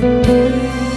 Música